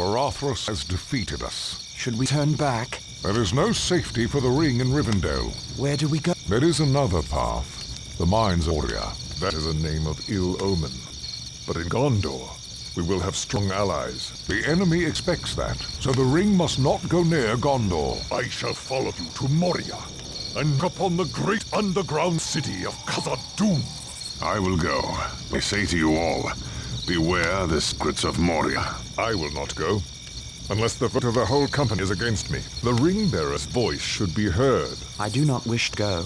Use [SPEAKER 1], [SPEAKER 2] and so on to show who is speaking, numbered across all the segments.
[SPEAKER 1] for Caradhras has defeated us.
[SPEAKER 2] Should we turn back?
[SPEAKER 1] There is no safety for the ring in Rivendell.
[SPEAKER 2] Where do we go?
[SPEAKER 1] There is another path. The Mines of Moria. That is a name of ill omen. But in Gondor, we will have strong allies. The enemy expects that, so the ring must not go near Gondor.
[SPEAKER 3] I shall follow you to Moria, and upon the great underground city of Khazad-dûm.
[SPEAKER 4] I will go. I say to you all, beware the secrets of Moria.
[SPEAKER 1] I will not go. Unless the vote of the whole company is against me. The ring-bearer's voice should be heard.
[SPEAKER 2] I do not wish to go,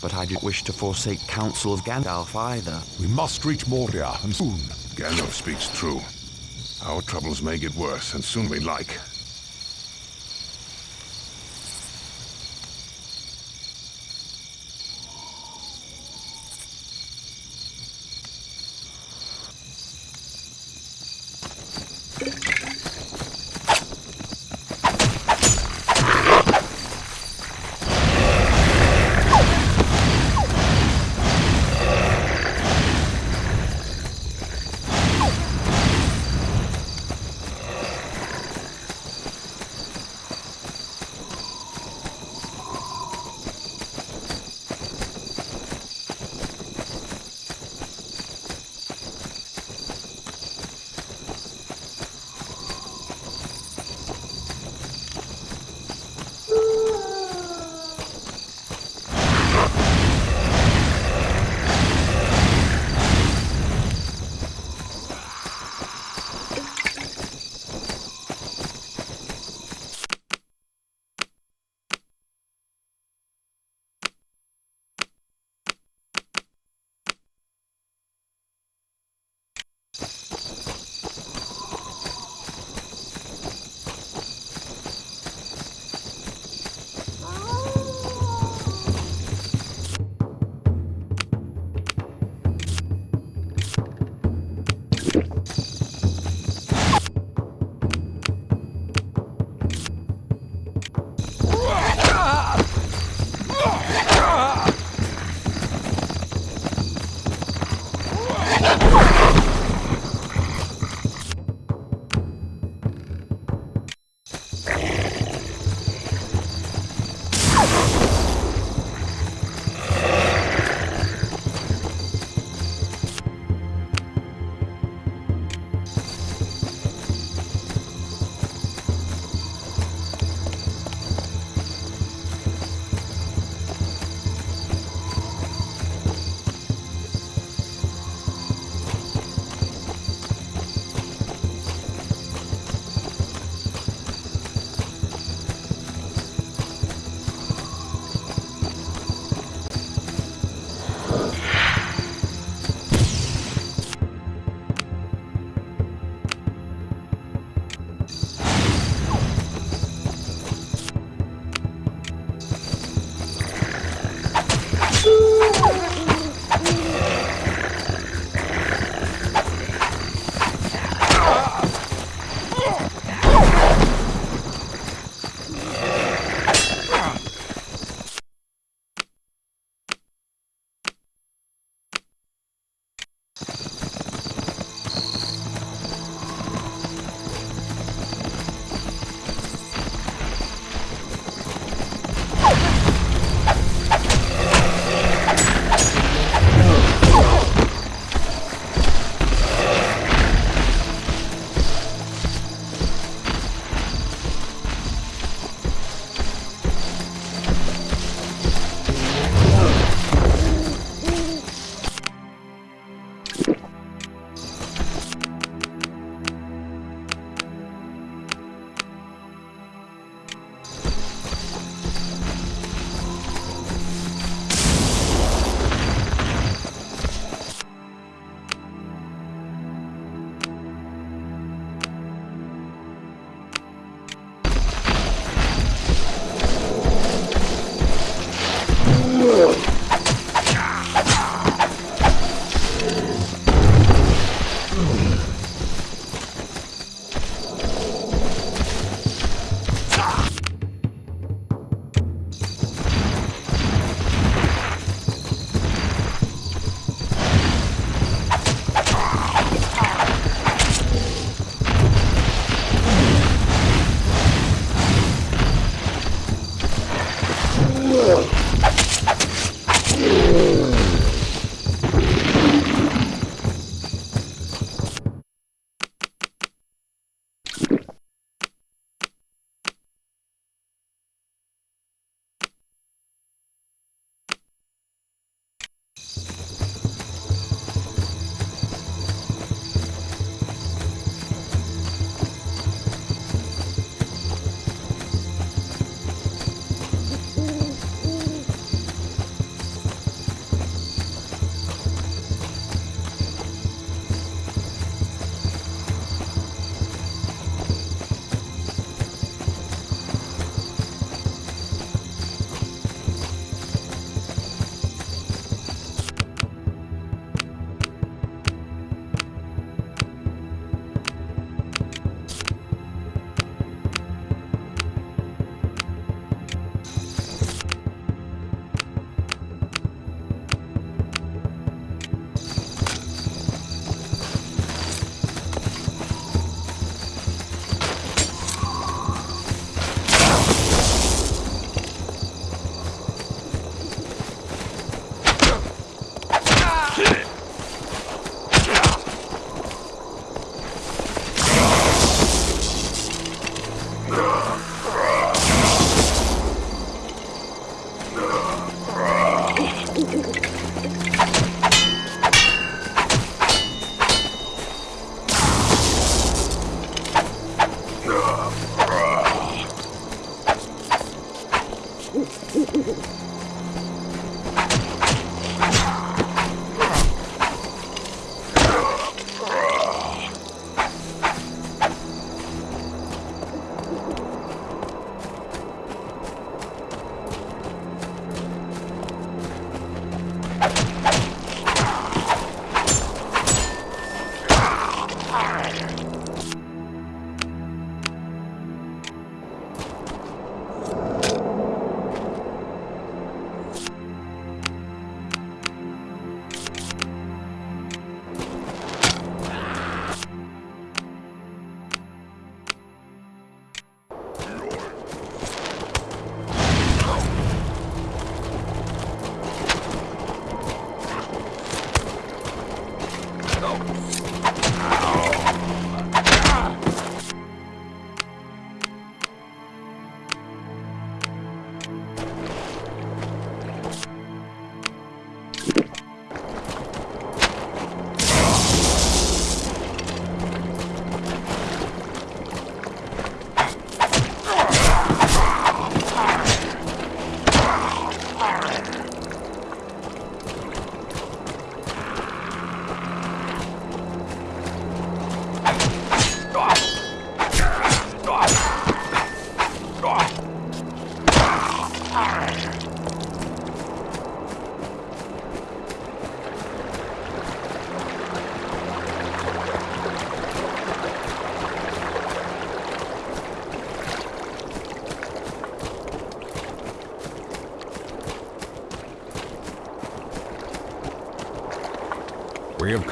[SPEAKER 2] but I do not wish to forsake counsel of Gandalf either.
[SPEAKER 1] We must reach Moria, and soon.
[SPEAKER 4] Gandalf speaks true. Our troubles may get worse, and soon we like.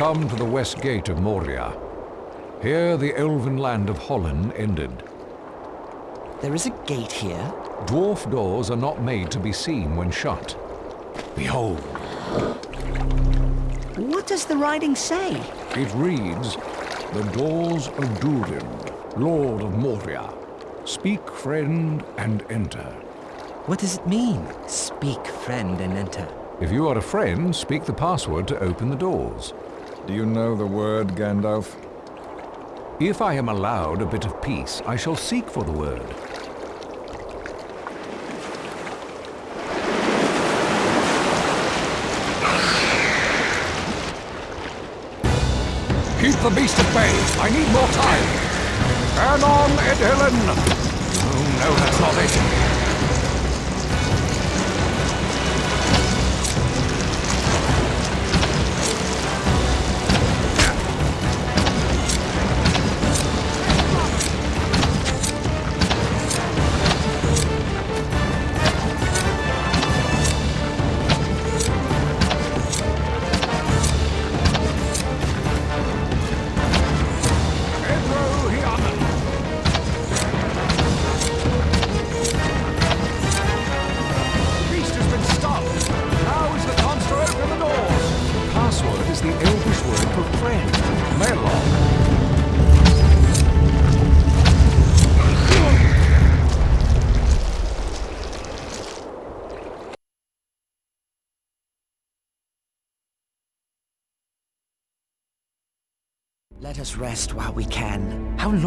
[SPEAKER 1] Come to the west gate of Moria. Here the elven land of Hollin ended.
[SPEAKER 5] There is a gate here?
[SPEAKER 1] Dwarf doors are not made to be seen when shut. Behold,
[SPEAKER 5] What does the writing say?
[SPEAKER 1] it reads, The doors of Durin, Lord of Moria. Speak, friend, and enter.
[SPEAKER 5] What does it mean? Speak, friend, and enter.
[SPEAKER 1] If you are a friend, speak the password to open the doors.
[SPEAKER 3] Do you know the word, Gandalf?
[SPEAKER 1] If I am allowed a bit of peace, I shall seek for the word. Keep the beast at bay. I need more time. Turn on, edhellen. Oh, no, that's not it.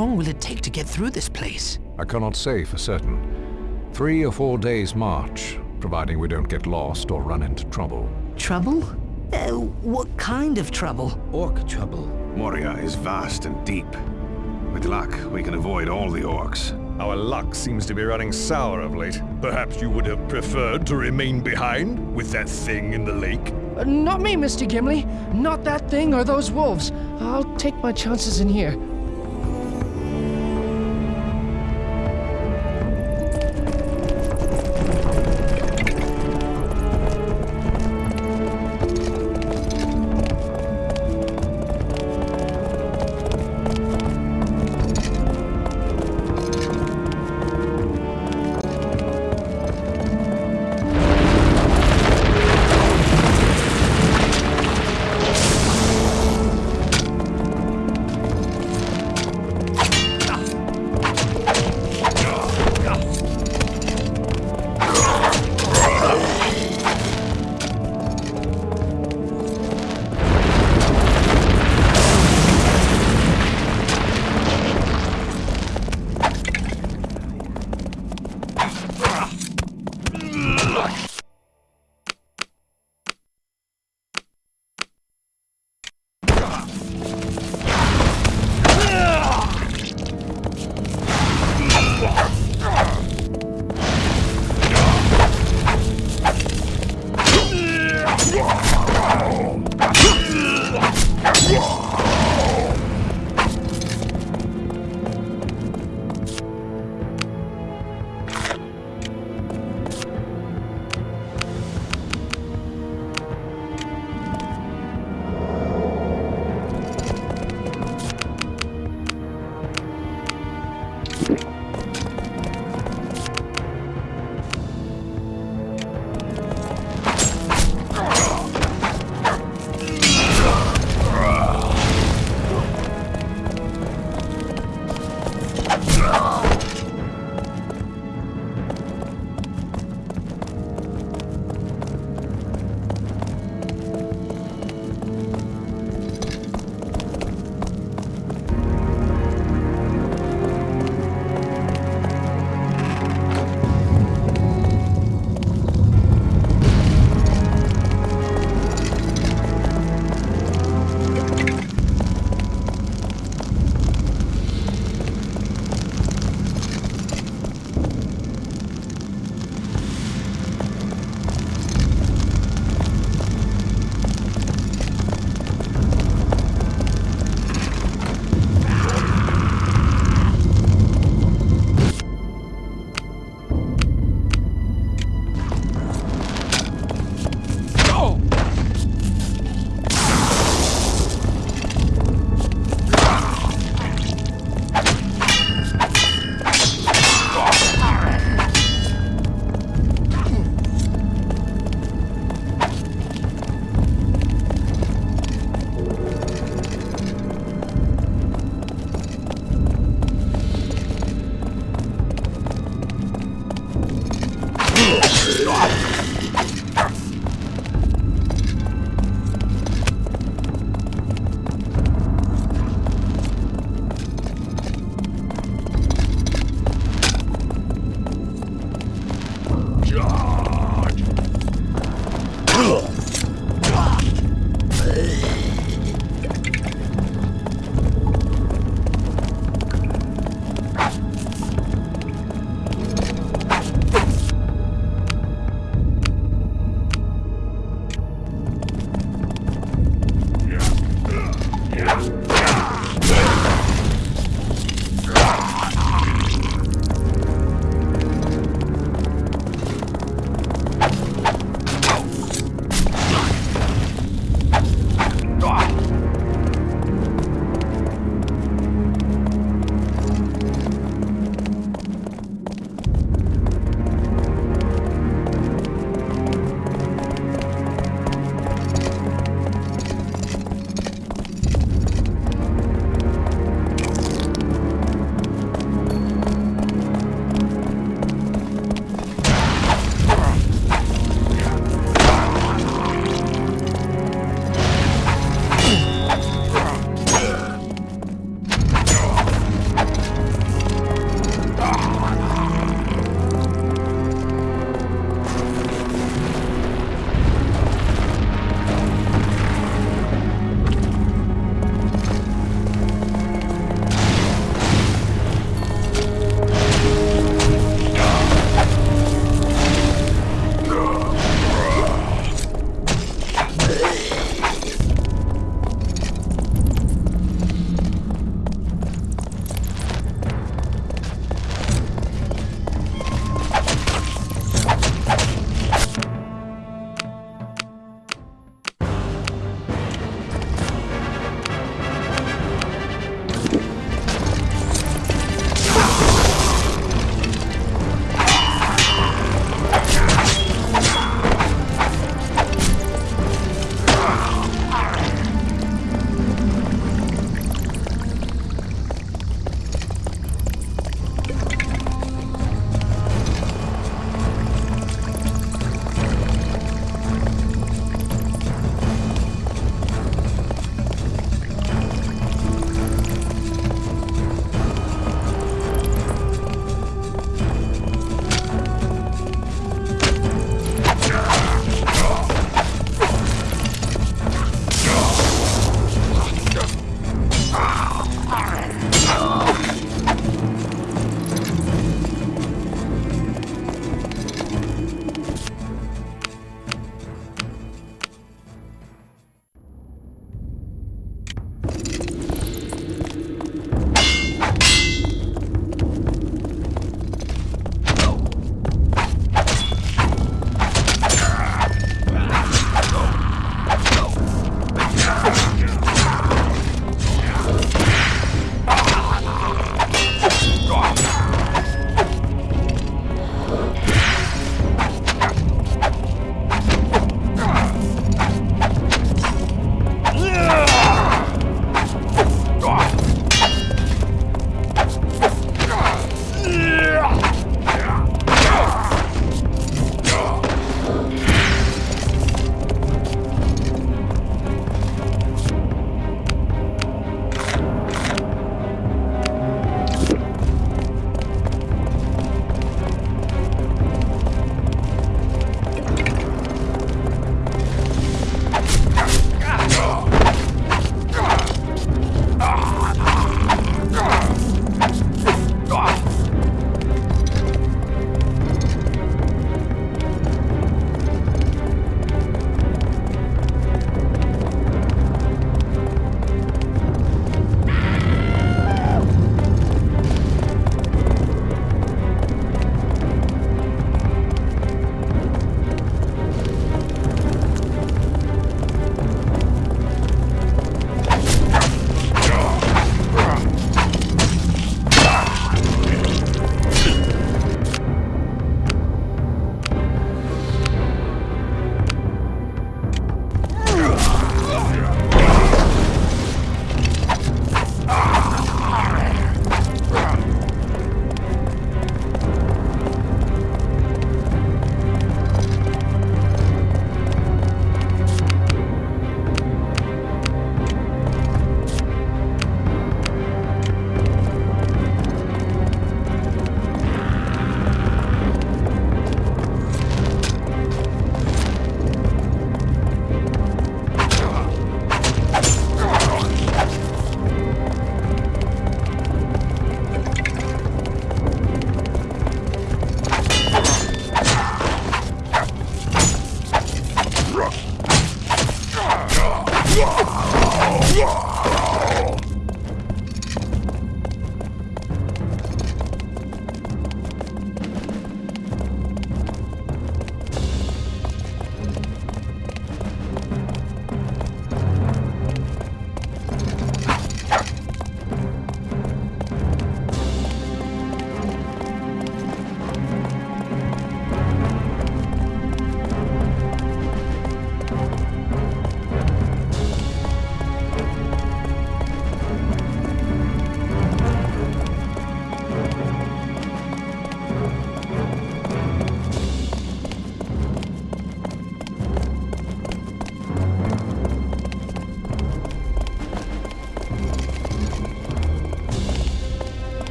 [SPEAKER 5] Long will it take to get through this place?
[SPEAKER 1] I cannot say for certain. Three or four days' march, providing we don't get lost or run into trouble.
[SPEAKER 5] Trouble? Uh, what kind of trouble?
[SPEAKER 6] Orc trouble.
[SPEAKER 4] Moria is vast and deep. With luck, we can avoid all the orcs.
[SPEAKER 3] Our luck seems to be running sour of late. Perhaps you would have preferred to remain behind with that thing in the lake?
[SPEAKER 7] Uh, not me, Mr. Gimli. Not that thing or those wolves. I'll take my chances in here.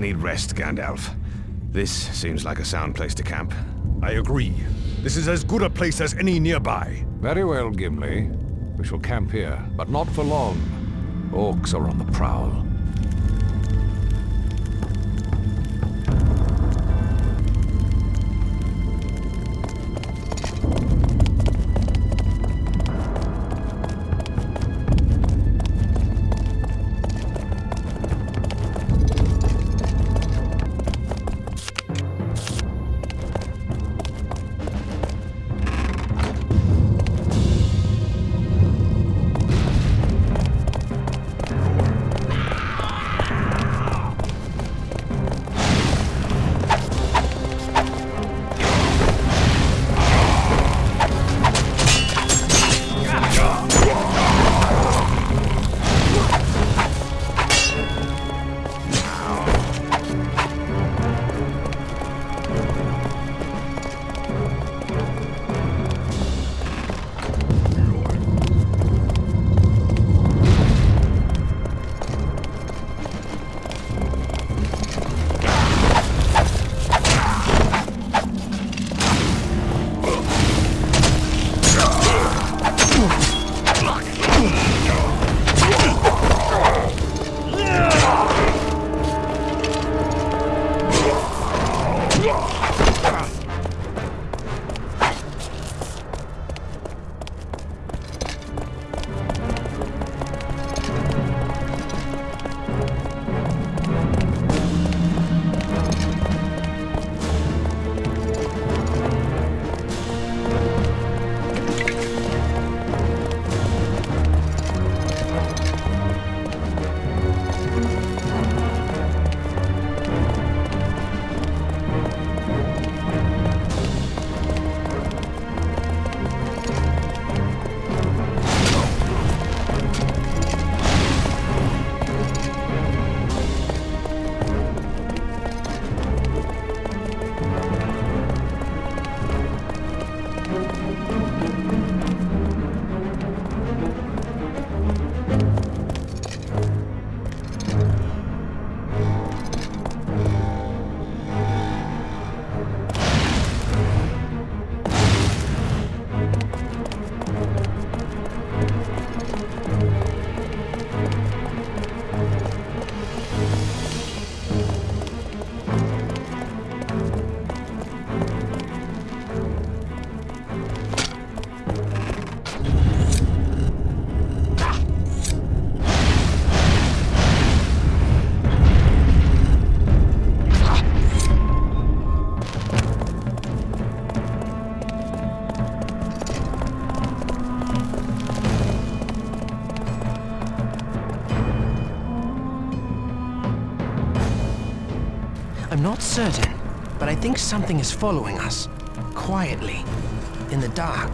[SPEAKER 4] Need rest, Gandalf. This seems like a sound place to camp. I agree. This is as good a place as any nearby.
[SPEAKER 1] Very well, Gimli. We shall camp here, but not for long. Orcs are on the prowl.
[SPEAKER 7] Not certain, but I think something is following us. Quietly. In the dark.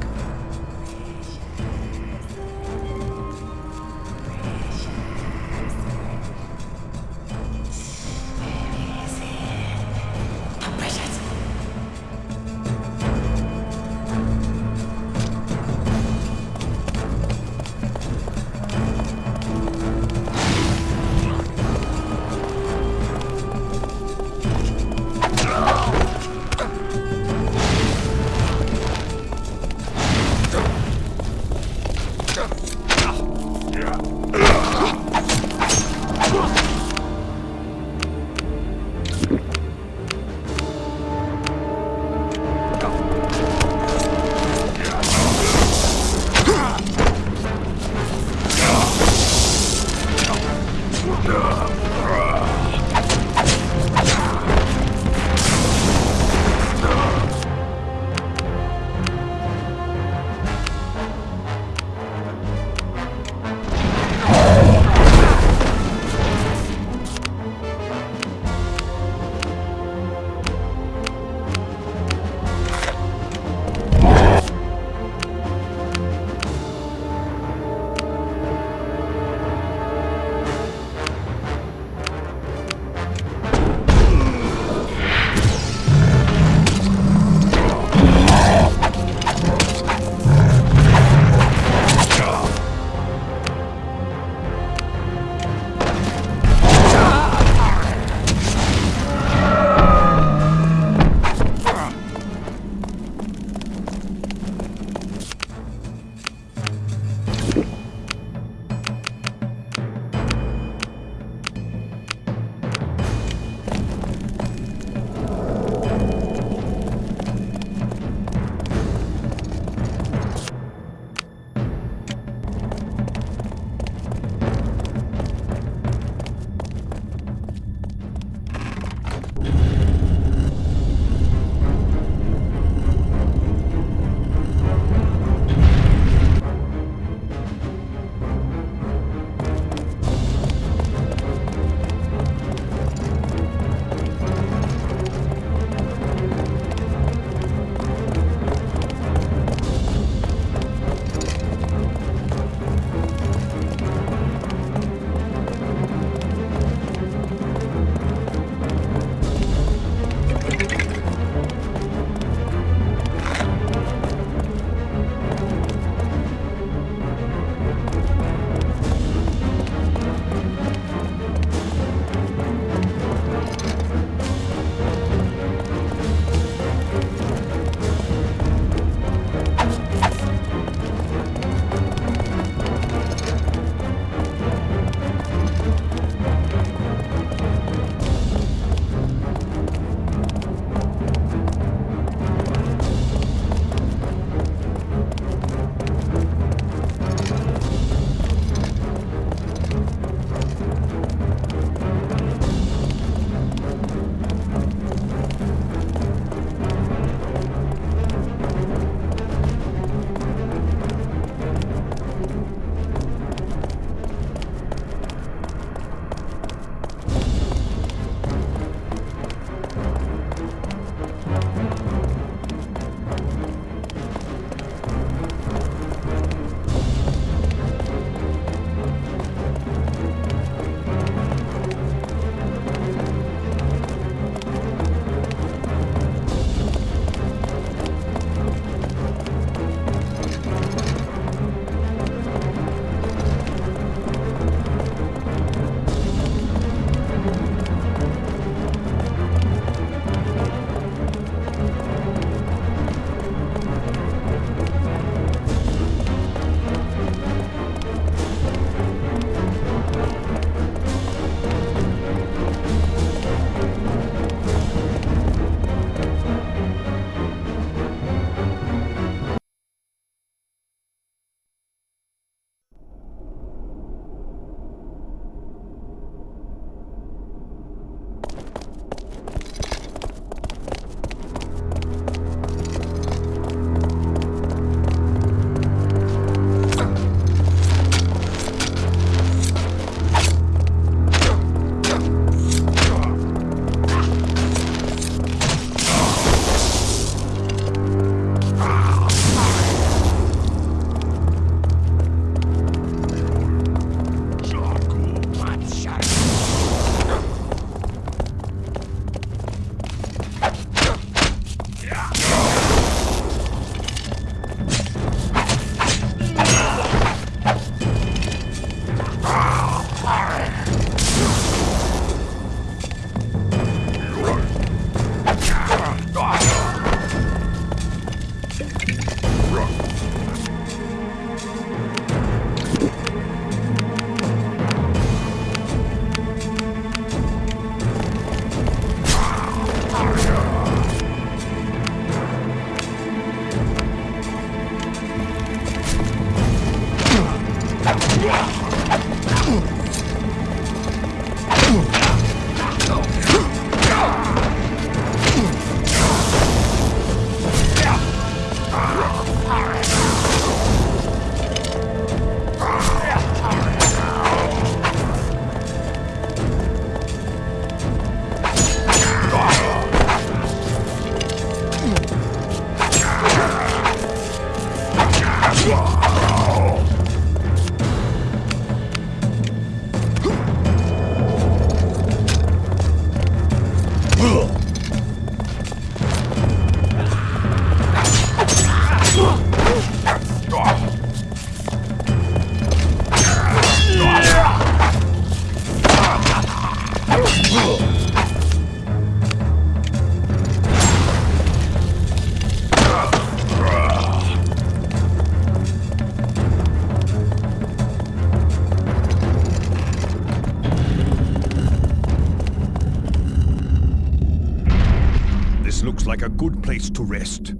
[SPEAKER 3] Place to rest.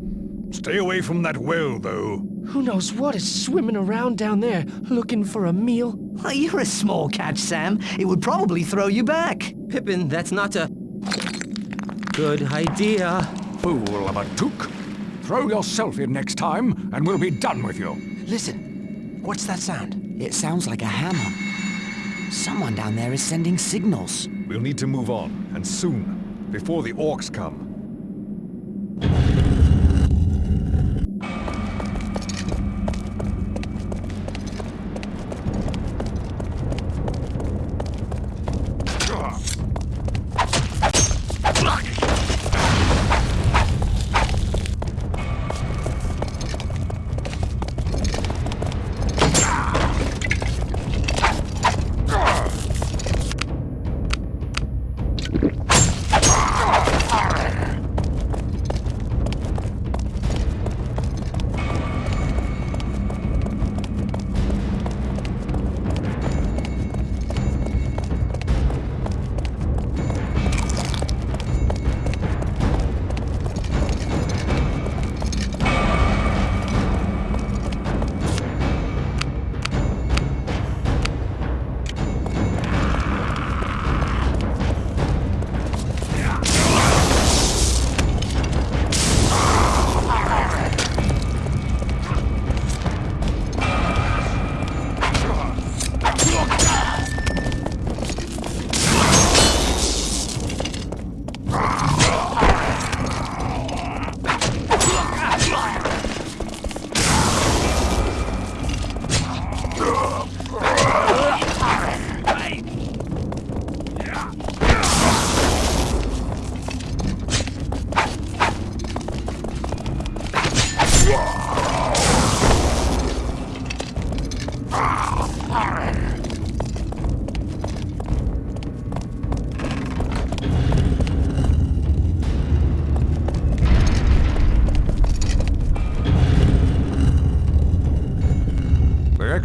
[SPEAKER 3] Stay away from that well, though.
[SPEAKER 7] Who knows what is swimming around down there looking for a meal?
[SPEAKER 5] Why, you're a small catch, Sam. It would probably throw you back. Pippin, that's not a... good idea.
[SPEAKER 1] Fool of a Took! Throw yourself in next time, and we'll be done with you.
[SPEAKER 7] Listen, what's that sound?
[SPEAKER 2] It sounds like a hammer. Someone down there is sending signals.
[SPEAKER 3] We'll need to move on, and soon, before the orcs come.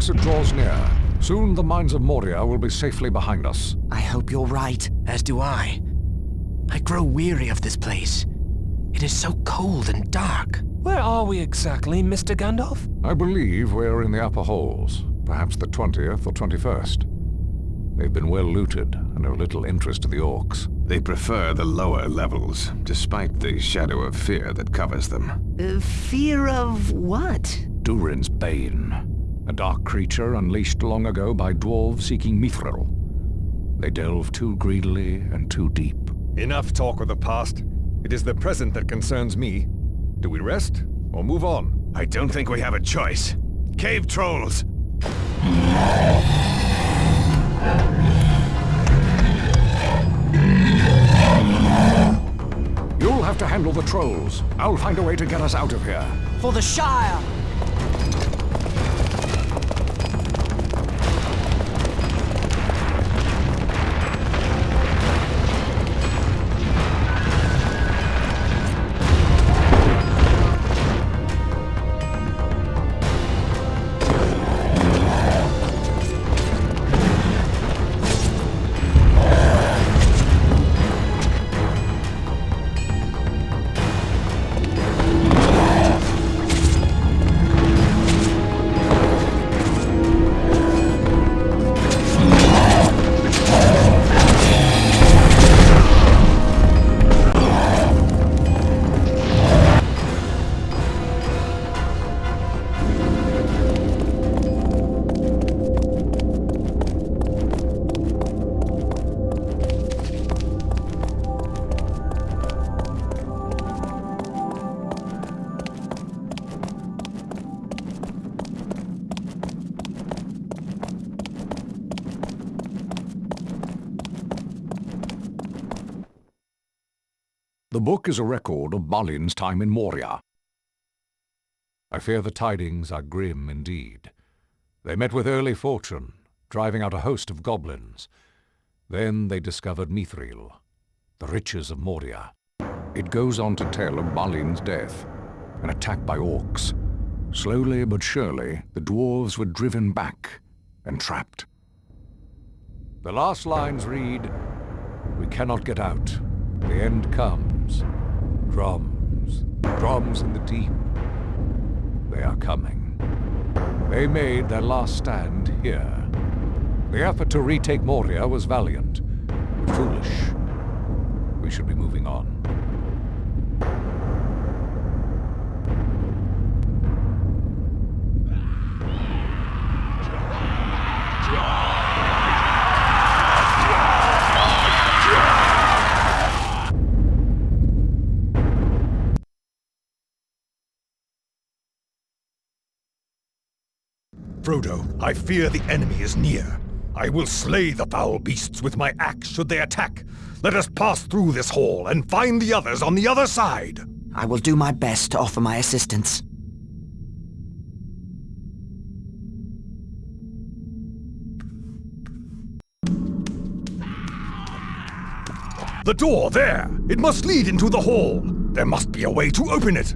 [SPEAKER 1] Exit draws near. Soon the mines of Moria will be safely behind us.
[SPEAKER 2] I hope you're right.
[SPEAKER 7] As do I. I grow weary of this place. It is so cold and dark. Where are we exactly, Mr. Gandalf?
[SPEAKER 1] I believe we're in the upper halls, perhaps the 20th or 21st. They've been well looted and of little interest to the orcs.
[SPEAKER 3] They prefer the lower levels, despite the shadow of fear that covers them.
[SPEAKER 5] Uh, fear of what?
[SPEAKER 1] Durin's Bane, a dark creature unleashed long ago by dwarves seeking Mithril. They delve too greedily and too deep.
[SPEAKER 3] Enough talk of the past. It is the present that concerns me. Do we rest or move on? I don't think we have a choice. Cave trolls!
[SPEAKER 1] You'll have to handle the trolls. I'll find a way to get us out of here.
[SPEAKER 5] For the Shire!
[SPEAKER 1] Book is a record of Balin's time in Moria. I fear the tidings are grim indeed. They met with early fortune, driving out a host of goblins. Then they discovered Mithril, the riches of Moria. It goes on to tell of Balin's death, an attack by orcs. Slowly but surely, the dwarves were driven back and trapped. The last lines read, We cannot get out. The end comes. Drums. Drums in the deep. They are coming. They made their last stand here. The effort to retake Moria was valiant, but foolish. We should be moving on.
[SPEAKER 3] Frodo, I fear the enemy is near. I will slay the foul beasts with my axe should they attack. Let us pass through this hall and find the others on the other side.
[SPEAKER 2] I will do my best to offer my assistance.
[SPEAKER 3] The door, there! It must lead into the hall. There must be a way to open it.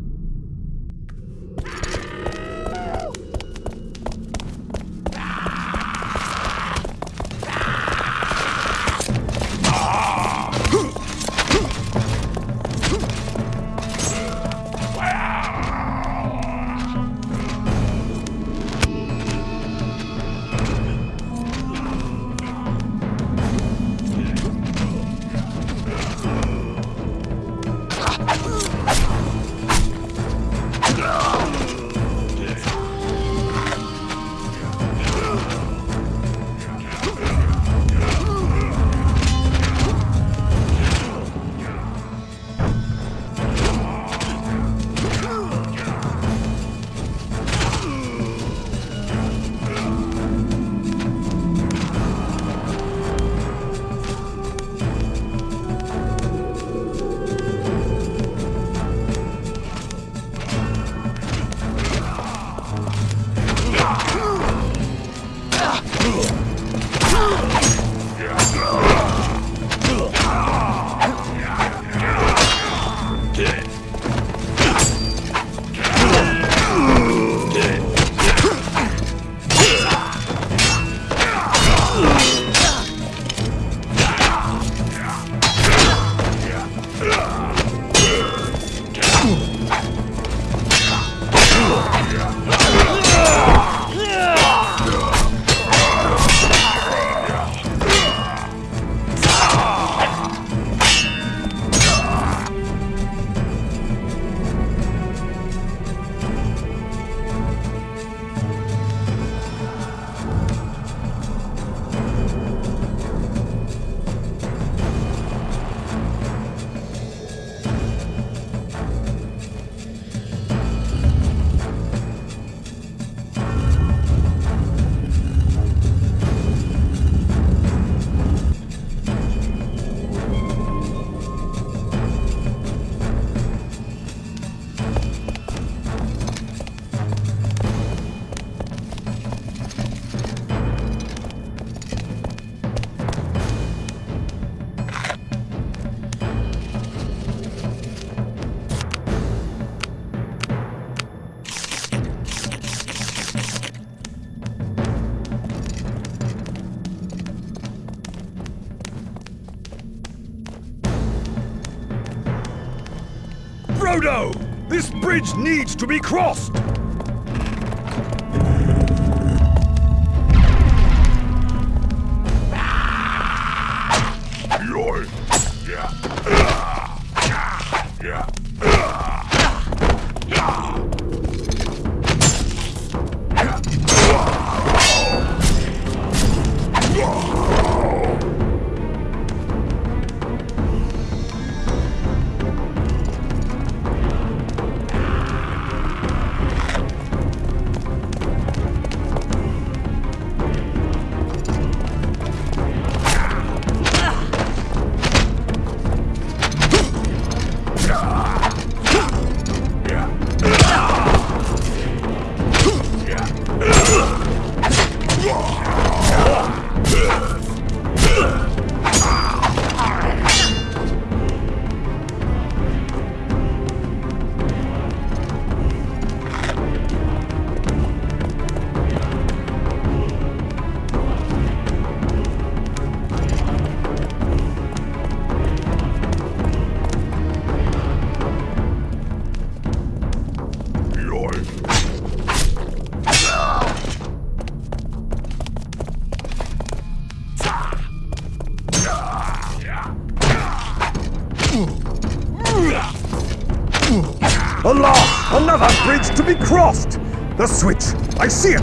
[SPEAKER 3] Frodo! This bridge needs to be crossed!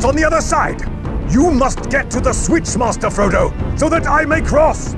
[SPEAKER 3] On the other side! You must get to the switch, Master Frodo, so that I may cross!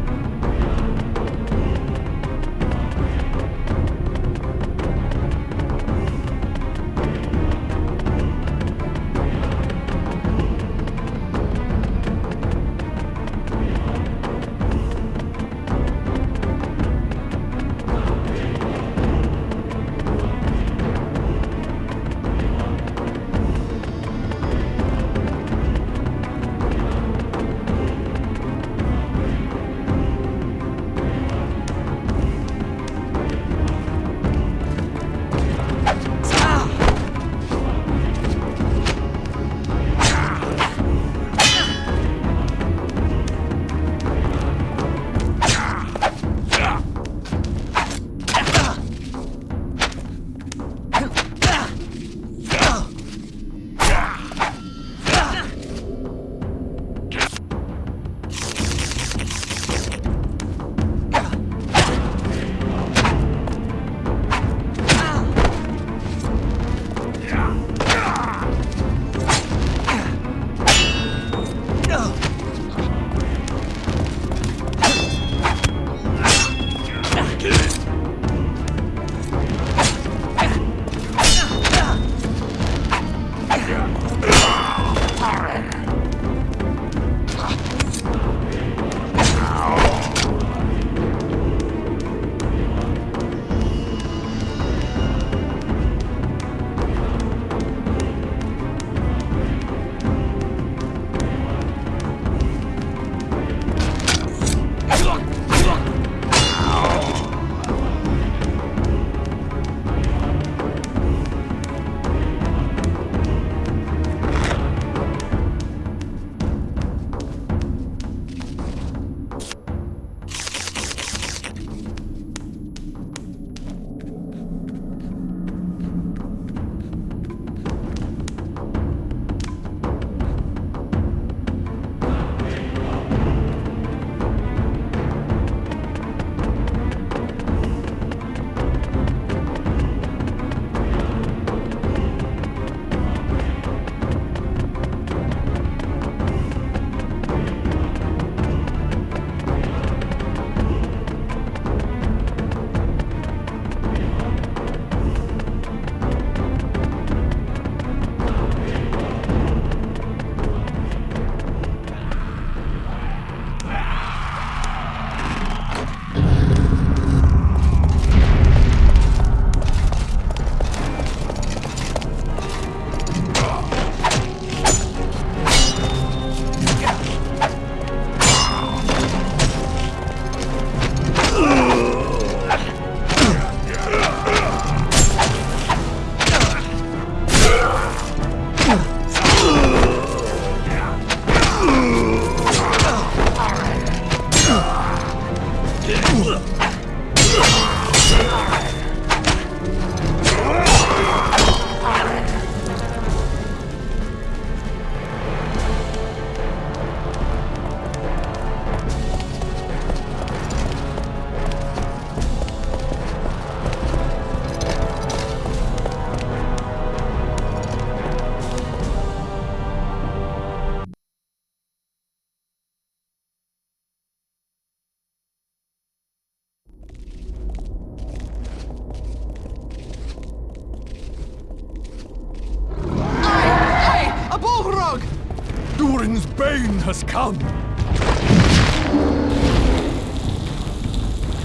[SPEAKER 1] Durin's bane has come!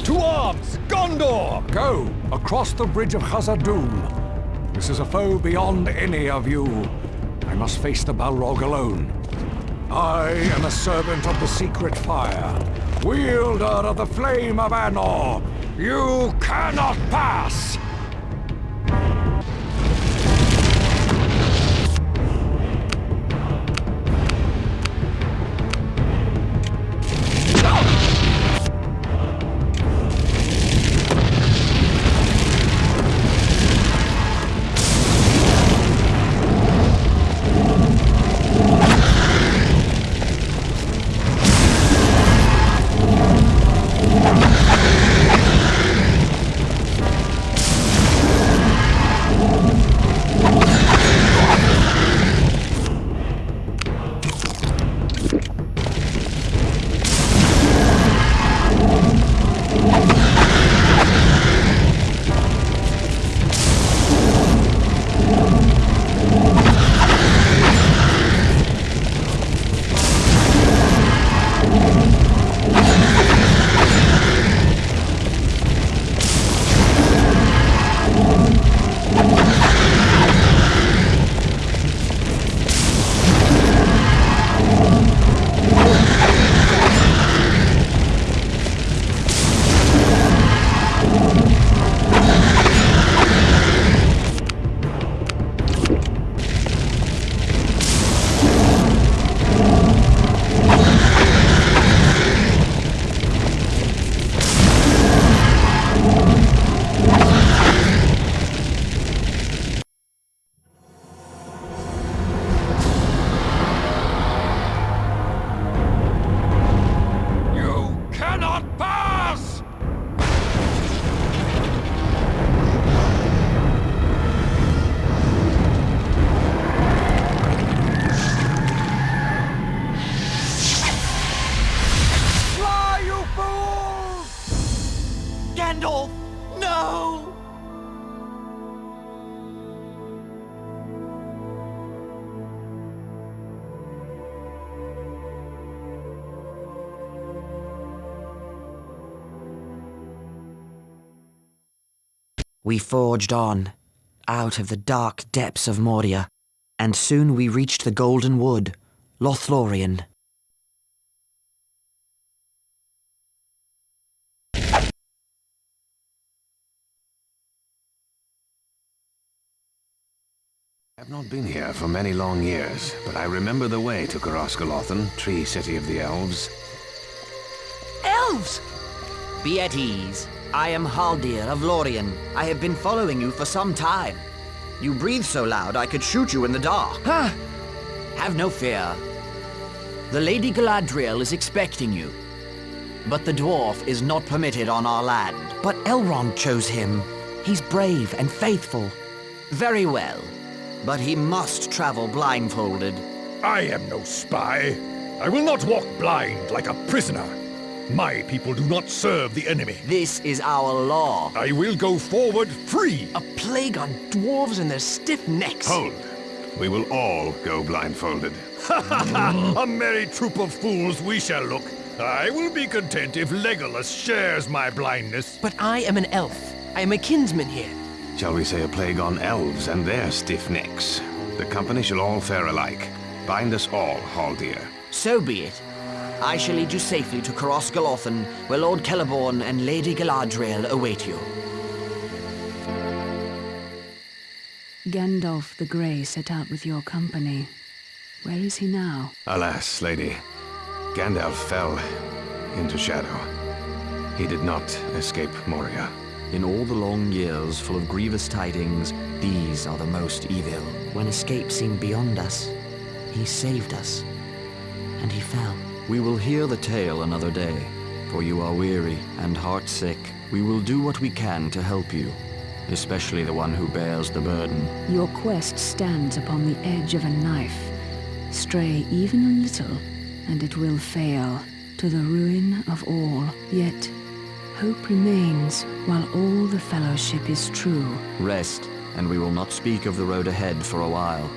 [SPEAKER 1] To arms! Gondor! Go! Across the bridge of Khazad-dûm. This is a foe beyond any of you. I must face the Balrog alone. I am a servant of the secret fire, wielder of the flame of Anor. You cannot pass!
[SPEAKER 2] We forged on, out of the dark depths of Moria, and soon we reached the Golden Wood, Lothlorien.
[SPEAKER 4] I've not been here for many long years, but I remember the way to Caras Galadhon, Tree City of the Elves.
[SPEAKER 2] Elves! Be at ease. I am Haldir of Lorien. I have been following you for some time. You breathe so loud I could shoot you in the dark. Ah! Have no fear. The Lady Galadriel is expecting you. But the dwarf is not permitted on our land. But Elrond chose him. He's brave and faithful. Very well. But he must travel blindfolded.
[SPEAKER 3] I am no spy. I will not walk blind like a prisoner. My people do not serve the enemy.
[SPEAKER 2] This is our law.
[SPEAKER 3] I will go forward free.
[SPEAKER 7] A plague on dwarves and their stiff necks.
[SPEAKER 4] Hold. We will all go blindfolded.
[SPEAKER 3] a merry troop of fools we shall look. I will be content if Legolas shares my blindness.
[SPEAKER 7] But I am an elf. I am a kinsman here.
[SPEAKER 4] Shall we say a plague on elves and their stiff necks? The company shall all fare alike. Bind us all, Haldir.
[SPEAKER 2] So be it. I shall lead you safely to Caras Galadhon, where Lord Celeborn and Lady Galadriel await you.
[SPEAKER 8] Gandalf the Grey set out with your company. Where is he now?
[SPEAKER 4] Alas, lady. Gandalf fell into shadow. He did not escape Moria.
[SPEAKER 9] In all the long years full of grievous tidings, these are the most evil.
[SPEAKER 2] When escape seemed beyond us, he saved us, and he fell.
[SPEAKER 9] We will hear the tale another day, for you are weary and heartsick. We will do what we can to help you, especially the one who bears the burden.
[SPEAKER 8] Your quest stands upon the edge of a knife. Stray even a little, and it will fail, to the ruin of all. Yet, hope remains while all the Fellowship is true.
[SPEAKER 9] Rest, and we will not speak of the road ahead for a while.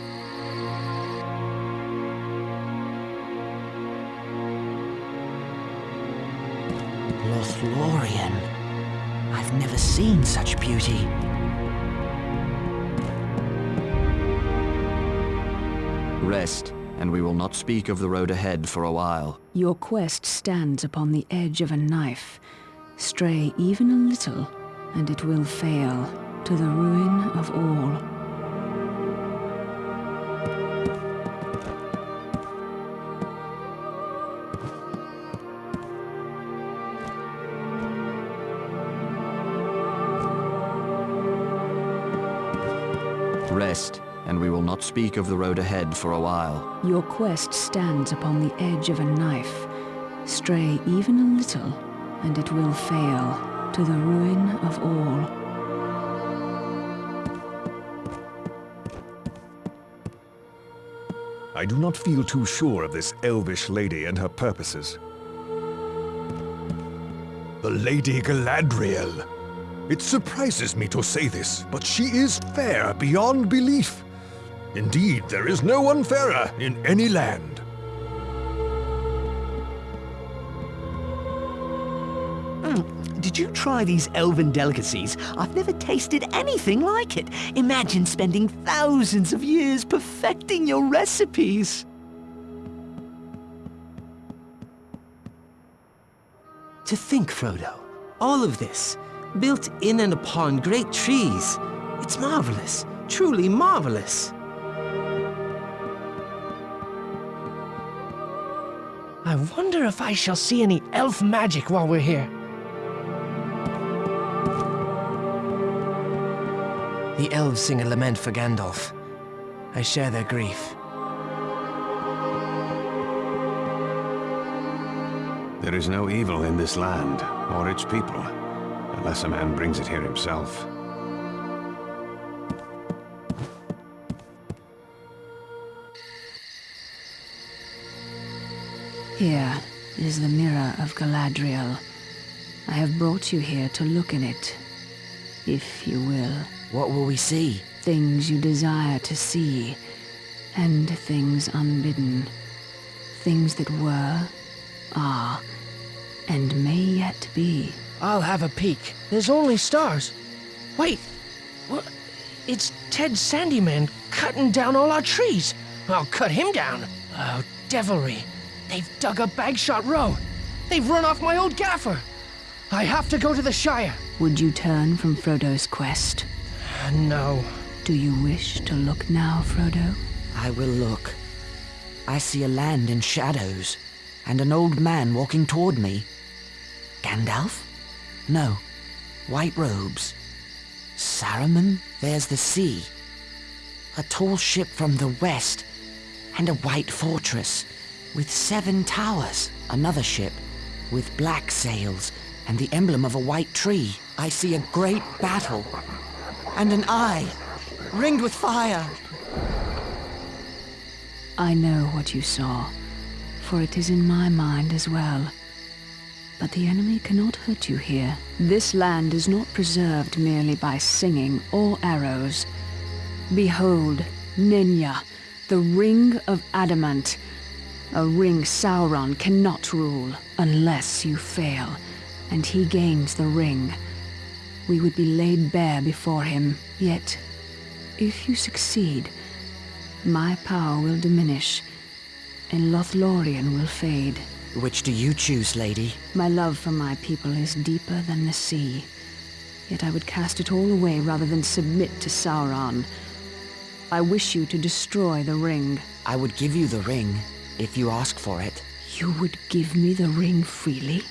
[SPEAKER 2] Lothlorien. I've never seen such beauty.
[SPEAKER 9] Rest, and we will not speak of the road ahead for a while.
[SPEAKER 8] Your quest stands upon the edge of a knife. Stray even a little, and it will fail, to the ruin of all.
[SPEAKER 9] Not speak of the road ahead for a while.
[SPEAKER 8] Your quest stands upon the edge of a knife. Stray even a little, and it will fail, to the ruin of all.
[SPEAKER 10] I do not feel too sure of this elvish lady and her purposes.
[SPEAKER 3] The Lady Galadriel. It surprises me to say this, but she is fair beyond belief. Indeed, there is no one fairer in any land.
[SPEAKER 5] Hmm, did you try these elven delicacies? I've never tasted anything like it. Imagine spending thousands of years perfecting your recipes. To think, Frodo, all of this, built in and upon great trees. It's marvelous, truly marvelous.
[SPEAKER 7] Wonder if I shall see any elf magic while we're here. The elves sing a lament for Gandalf. I share their grief.
[SPEAKER 4] There is no evil in this land, or its people, unless a man brings it here himself.
[SPEAKER 8] Here is the mirror of Galadriel. I have brought you here to look in it, if you will.
[SPEAKER 2] What will we see?
[SPEAKER 8] Things you desire to see, and things unbidden. Things that were, are, and may yet be.
[SPEAKER 7] I'll have a peek. There's only stars. Wait, what? It's Ted Sandyman cutting down all our trees. I'll cut him down. Oh, devilry. They've dug a Bagshot Row. They've run off my old gaffer. I have to go to the Shire.
[SPEAKER 8] Would you turn from Frodo's quest?
[SPEAKER 7] No.
[SPEAKER 8] Do you wish to look now, Frodo?
[SPEAKER 2] I will look. I see a land in shadows, and an old man walking toward me. Gandalf? No. White robes. Saruman? There's the sea. A tall ship from the west, and a white fortress with seven towers. Another ship with black sails and the emblem of a white tree. I see a great battle, and an eye ringed with fire.
[SPEAKER 8] I know what you saw, for it is in my mind as well. But the enemy cannot hurt you here. This land is not preserved merely by singing or arrows. Behold, Nenya, the Ring of Adamant. A ring Sauron cannot rule unless you fail, and he gains the ring. We would be laid bare before him, yet, if you succeed, my power will diminish, and Lothlorien will fade.
[SPEAKER 2] Which do you choose, lady?
[SPEAKER 8] My love for my people is deeper than the sea. Yet I would cast it all away rather than submit to Sauron. I wish you to destroy the ring.
[SPEAKER 2] I would give you the ring, if you ask for it.
[SPEAKER 8] You would give me the ring freely?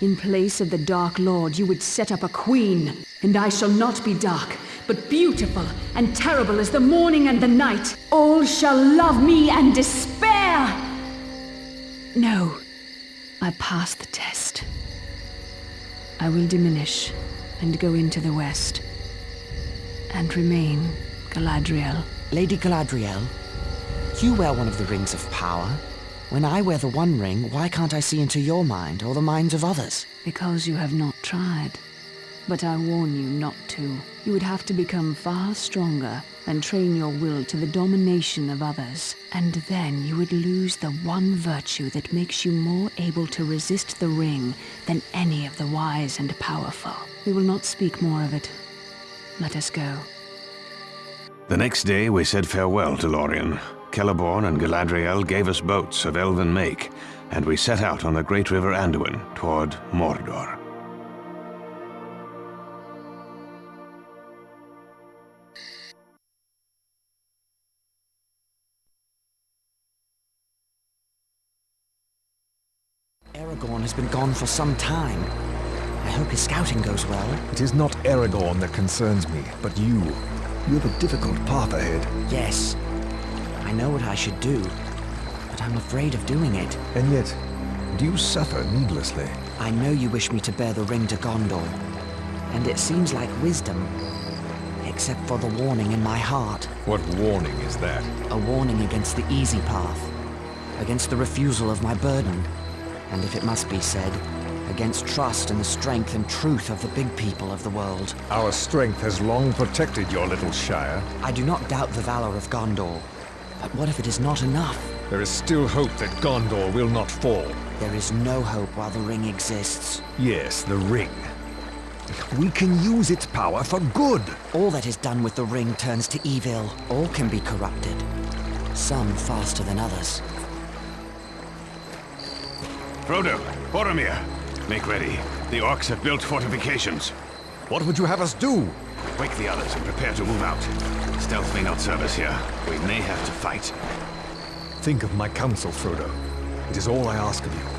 [SPEAKER 8] In place of the Dark Lord, you would set up a queen. And I shall not be dark, but beautiful and terrible as the morning and the night. All shall love me and despair! No, I pass the test. I will diminish and go into the west. And remain Galadriel.
[SPEAKER 2] Lady Galadriel, you wear one of the rings of power. When I wear the One Ring, why can't I see into your mind or the minds of others?
[SPEAKER 8] Because you have not tried. But I warn you not to. You would have to become far stronger and train your will to the domination of others. And then you would lose the one virtue that makes you more able to resist the ring than any of the wise and powerful. We will not speak more of it. Let us go.
[SPEAKER 4] The next day we said farewell to Lorien. Celeborn and Galadriel gave us boats of elven make, and we set out on the great river Anduin toward Mordor.
[SPEAKER 2] Aragorn has been gone for some time. I hope his scouting goes well.
[SPEAKER 3] It is not Aragorn that concerns me, but you. You have a difficult path ahead.
[SPEAKER 2] Yes, I know what I should do, but I'm afraid of doing it.
[SPEAKER 3] And yet, do you suffer needlessly?
[SPEAKER 2] I know you wish me to bear the ring to Gondor, and it seems like wisdom, except for the warning in my heart.
[SPEAKER 10] What warning is that?
[SPEAKER 2] A warning against the easy path, against the refusal of my burden, and if it must be said, against trust in the strength and truth of the big people of the world.
[SPEAKER 10] Our strength has long protected your little shire.
[SPEAKER 2] I do not doubt the valor of Gondor, but what if it is not enough?
[SPEAKER 10] There is still hope that Gondor will not fall.
[SPEAKER 2] There is no hope while the ring exists.
[SPEAKER 3] Yes, the ring. We can use its power for good.
[SPEAKER 2] All that is done with the ring turns to evil. All can be corrupted. Some faster than others.
[SPEAKER 4] Frodo, Boromir, make ready. The orcs have built fortifications.
[SPEAKER 3] What would you have us do?
[SPEAKER 4] Wake the others and prepare to move out. Stealth may not serve us here. We may have to fight.
[SPEAKER 3] Think of my counsel, Frodo. It is all I ask of you.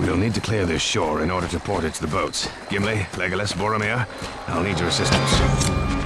[SPEAKER 4] We'll need to clear this shore in order to port it to the boats. Gimli, Legolas, Boromir, I'll need your assistance.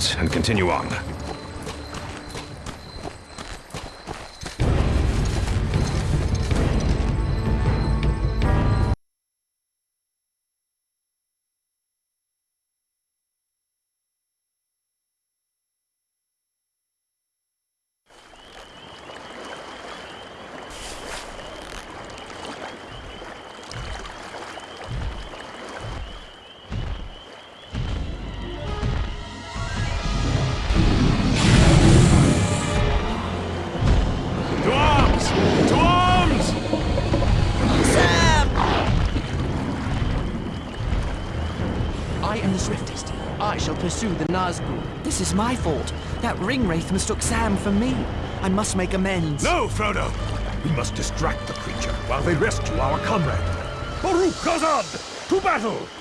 [SPEAKER 4] And continue on.
[SPEAKER 7] Pursue the Nazgul.
[SPEAKER 2] This is my fault. That ring wraith mistook Sam for me. I must make amends.
[SPEAKER 3] No, Frodo! We must distract the creature while they rescue our comrade. Baruk Khazad! To battle!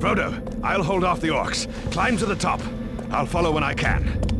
[SPEAKER 4] Frodo, I'll hold off the orcs. Climb to the top. I'll follow when I can.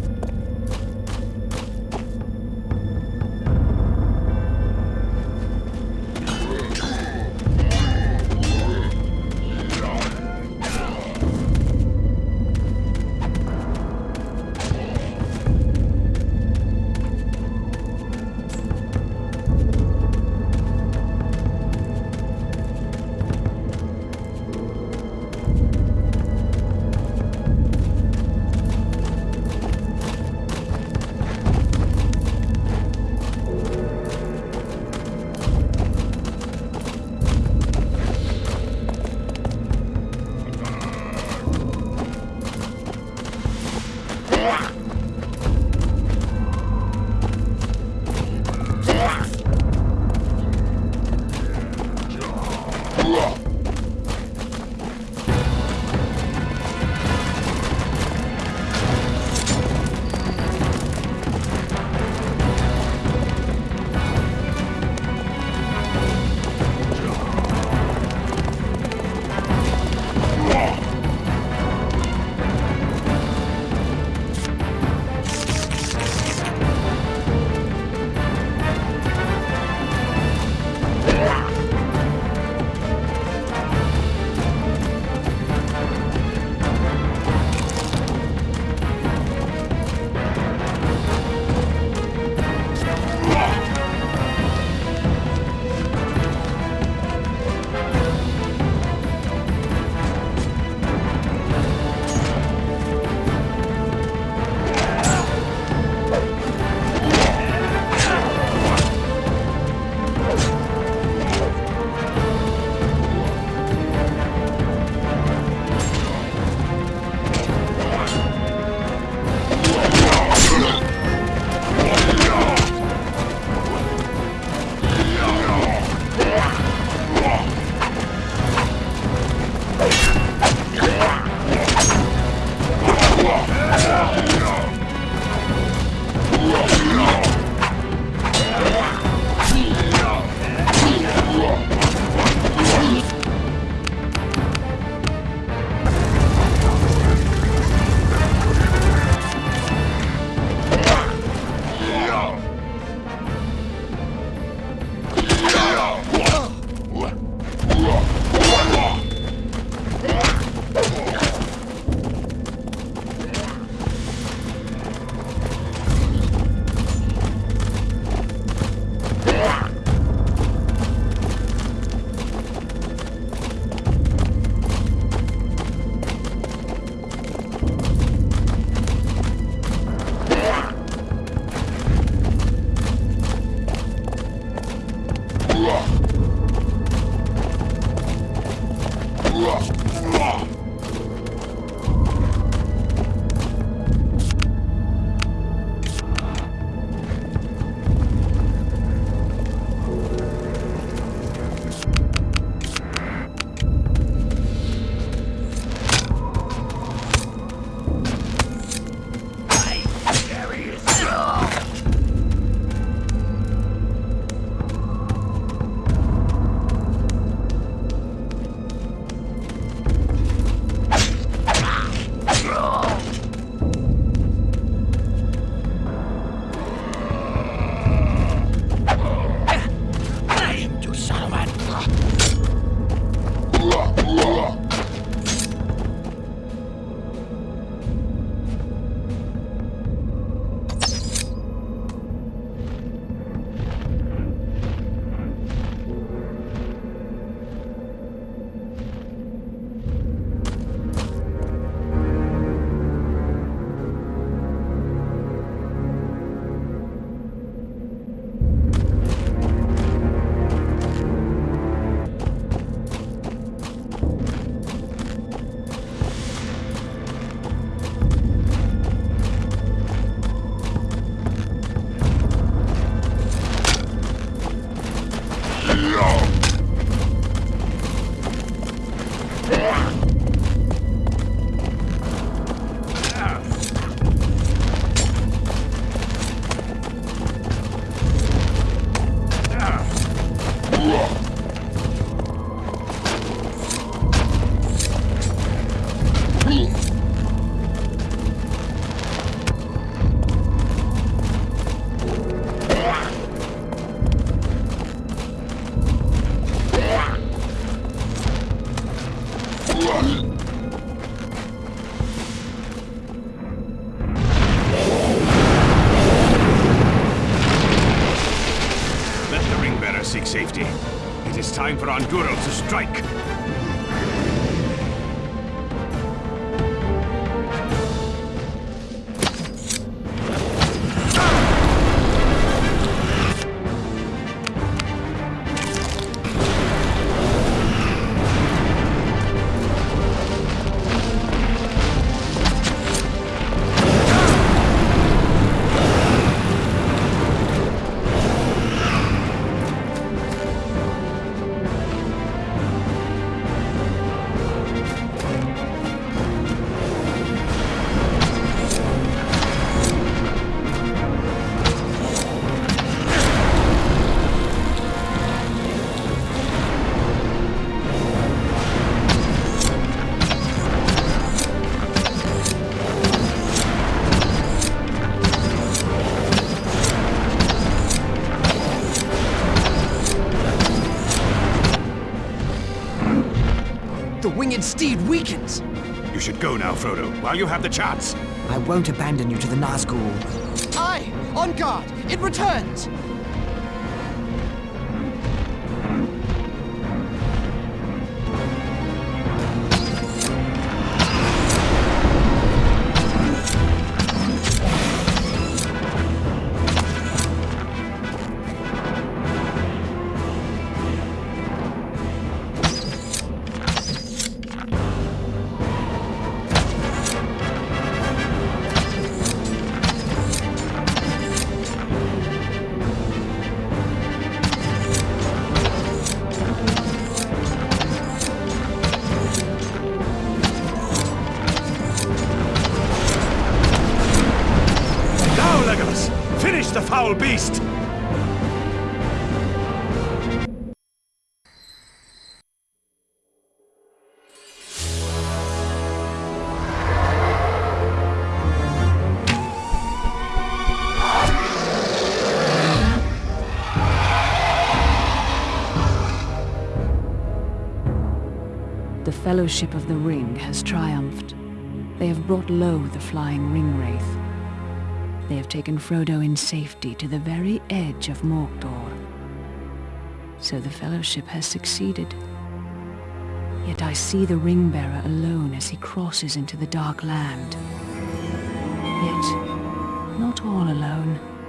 [SPEAKER 7] The winged steed weakens.
[SPEAKER 3] You should go now, Frodo, while you have the chance.
[SPEAKER 2] I won't abandon you to the Nazgul.
[SPEAKER 7] Aye, on guard. It returns.
[SPEAKER 8] Fellowship of the Ring has triumphed. They have brought low the flying ring wraith. They have taken Frodo in safety to the very edge of Mordor. So the Fellowship has succeeded. Yet I see the ring bearer alone as he crosses into the Dark Land. Yet, not all alone.